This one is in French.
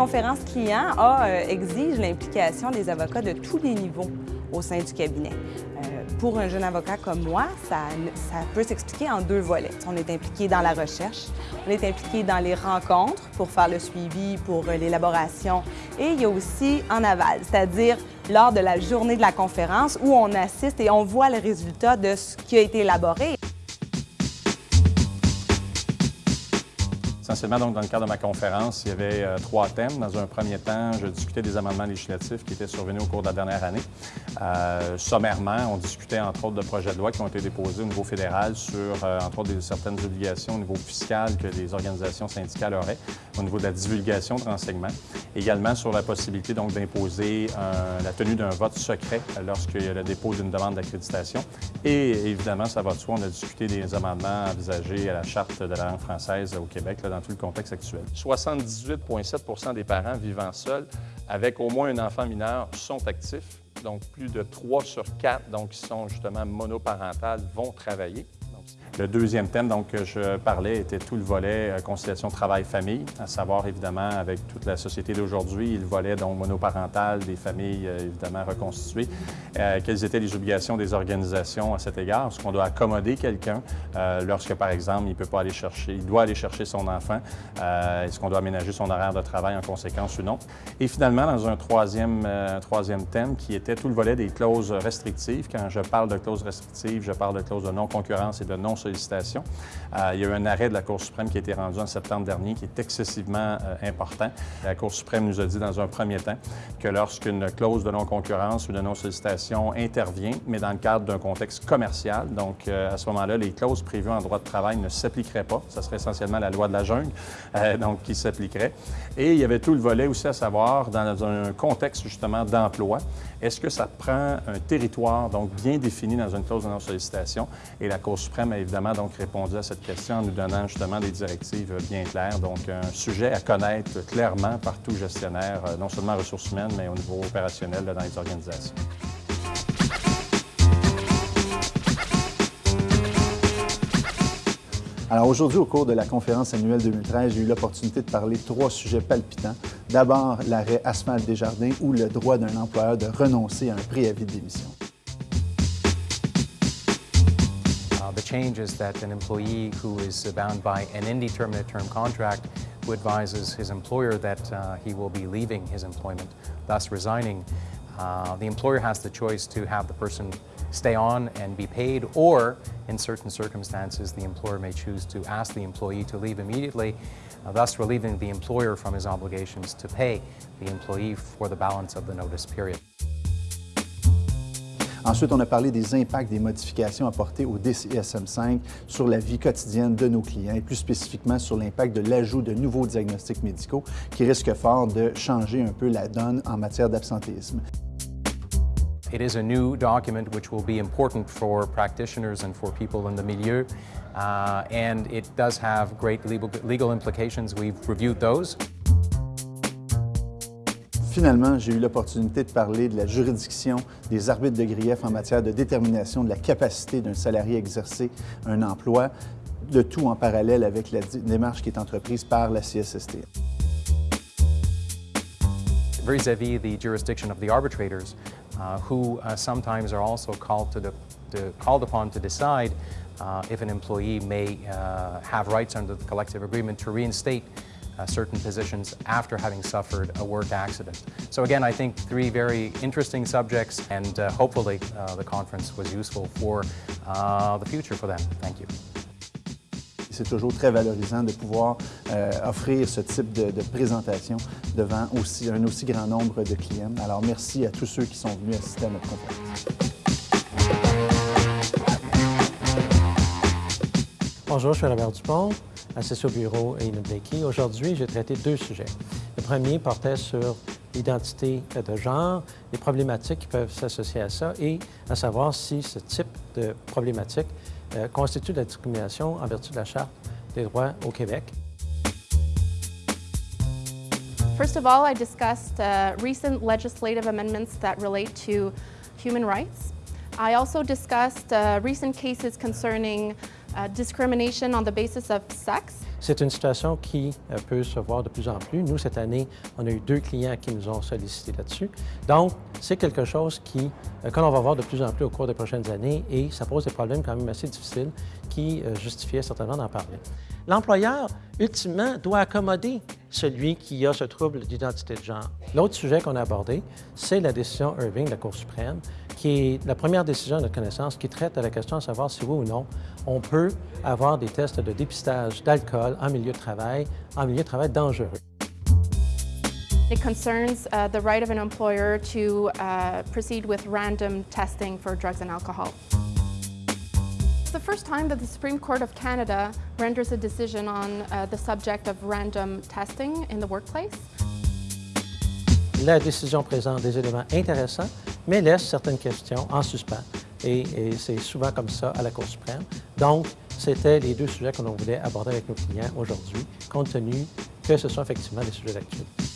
Conférence client euh, exige l'implication des avocats de tous les niveaux au sein du cabinet. Euh, pour un jeune avocat comme moi, ça, ça peut s'expliquer en deux volets. On est impliqué dans la recherche, on est impliqué dans les rencontres pour faire le suivi, pour euh, l'élaboration, et il y a aussi en aval, c'est-à-dire lors de la journée de la conférence où on assiste et on voit le résultat de ce qui a été élaboré. Dans le cadre de ma conférence, il y avait euh, trois thèmes. Dans un premier temps, je discutais des amendements législatifs qui étaient survenus au cours de la dernière année. Euh, sommairement, on discutait entre autres de projets de loi qui ont été déposés au niveau fédéral sur, euh, entre autres, certaines obligations au niveau fiscal que les organisations syndicales auraient au niveau de la divulgation de renseignements. Également sur la possibilité donc d'imposer la tenue d'un vote secret lorsqu'il y a le dépôt d'une demande d'accréditation. Et évidemment, ça va de soi, on a discuté des amendements envisagés à la Charte de la langue française au Québec dans le contexte actuel. 78,7 des parents vivant seuls avec au moins un enfant mineur sont actifs. Donc, plus de 3 sur 4 donc, qui sont justement monoparentales vont travailler. Le deuxième thème donc, que je parlais était tout le volet euh, conciliation travail-famille, à savoir évidemment avec toute la société d'aujourd'hui, le volet donc monoparental des familles euh, évidemment reconstituées. Euh, quelles étaient les obligations des organisations à cet égard? Est-ce qu'on doit accommoder quelqu'un lorsque, par exemple, il peut pas aller chercher, il doit aller chercher son enfant? Est-ce qu'on doit aménager son horaire de travail en conséquence ou non? Et finalement, dans un troisième, troisième thème qui était tout le volet des clauses restrictives. Quand je parle de clauses restrictives, je parle de clauses de non-concurrence et de non sollicitation. Euh, il y a eu un arrêt de la Cour suprême qui a été rendu en septembre dernier qui est excessivement euh, important. La Cour suprême nous a dit dans un premier temps que lorsqu'une clause de non-concurrence ou de non-sollicitation intervient, mais dans le cadre d'un contexte commercial, donc euh, à ce moment-là, les clauses prévues en droit de travail ne s'appliqueraient pas. Ce serait essentiellement la loi de la jungle donc, qui s'appliquerait. Et il y avait tout le volet aussi à savoir, dans un contexte justement d'emploi, est-ce que ça prend un territoire donc bien défini dans une clause de non-sollicitation? Et la Cour suprême a évidemment donc répondu à cette question en nous donnant justement des directives bien claires. Donc, un sujet à connaître clairement par tout gestionnaire, euh, non seulement ressources humaines, mais au niveau opérationnel dans les organisations. Alors aujourd'hui, au cours de la conférence annuelle 2013, j'ai eu l'opportunité de parler de trois sujets palpitants. D'abord, l'arrêt Asphalte Desjardins ou le droit d'un employeur de renoncer à un préavis de démission. Uh, the change is that an employee who is bound by an indeterminate term contract who advises his employer that uh, he will be leaving his employment, thus resigning, uh, the employer has the choice to have the person stay on and be paid, or in certain circumstances, the employer may choose to ask the employee to leave immediately, uh, thus relieving the employer from his obligations to pay the employee for the balance of the notice period. Ensuite, on a parlé des impacts des modifications apportées au DCSM-5 sur la vie quotidienne de nos clients et plus spécifiquement sur l'impact de l'ajout de nouveaux diagnostics médicaux qui risquent fort de changer un peu la donne en matière d'absentéisme. It is a new document which will be important for practitioners and for people in the milieu, uh, and it does have great legal, legal implications. We've reviewed those. Finalement, j'ai eu l'opportunité de parler de la juridiction des arbitres de grief en matière de détermination de la capacité d'un salarié à exercer un emploi, le tout en parallèle avec la démarche qui est entreprise par la CSST. Vis-à-vis -vis the jurisdiction of the arbitrators, uh, who uh, sometimes are also called, to the, to, called upon to decide uh, if an employee may uh, have rights under the collective agreement to reinstate uh, certain positions after having suffered a work accident. So again, I think three very interesting subjects and uh, hopefully the conference was useful for the future for them. Thank you. c'est toujours très valorisant de pouvoir euh, offrir ce type de, de, présentation devant aussi, un aussi grand nombre de clients. Alors, merci à tous ceux qui sont venus assister à notre conférence. Bonjour, je suis Robert Dupont, associé au bureau à Inubeki. Aujourd'hui, j'ai traité deux sujets. Le premier portait sur l'identité de genre, les problématiques qui peuvent s'associer à ça et à savoir si ce type de problématique euh, constitue la discrimination en vertu de la Charte des droits au Québec. First of all, I discussed uh, recent legislative amendments that relate to human rights. I also discussed uh, recent cases concerning uh, sex. C'est une situation qui euh, peut se voir de plus en plus. Nous, cette année, on a eu deux clients qui nous ont sollicité là-dessus. Donc, c'est quelque chose qui, euh, que l'on va voir de plus en plus au cours des prochaines années et ça pose des problèmes quand même assez difficiles qui euh, justifiaient certainement d'en parler. L'employeur, ultimement, doit accommoder celui qui a ce trouble d'identité de genre. L'autre sujet qu'on a abordé, c'est la décision Irving de la Cour suprême, qui est la première décision de notre connaissance qui traite à la question de savoir si oui ou non on peut avoir des tests de dépistage d'alcool en milieu de travail, en milieu de travail dangereux. It concerns uh, the right of an employer to uh, proceed with random testing for drugs and alcohol. It's the first time that the Supreme Court of Canada renders a decision on uh, the subject of random testing in the workplace. La décision présente des éléments intéressants, mais laisse certaines questions en suspens. Et, et c'est souvent comme ça à la Cour suprême. Donc, c'était les deux sujets que l'on voulait aborder avec nos clients aujourd'hui, compte tenu que ce sont effectivement des sujets d'actualité.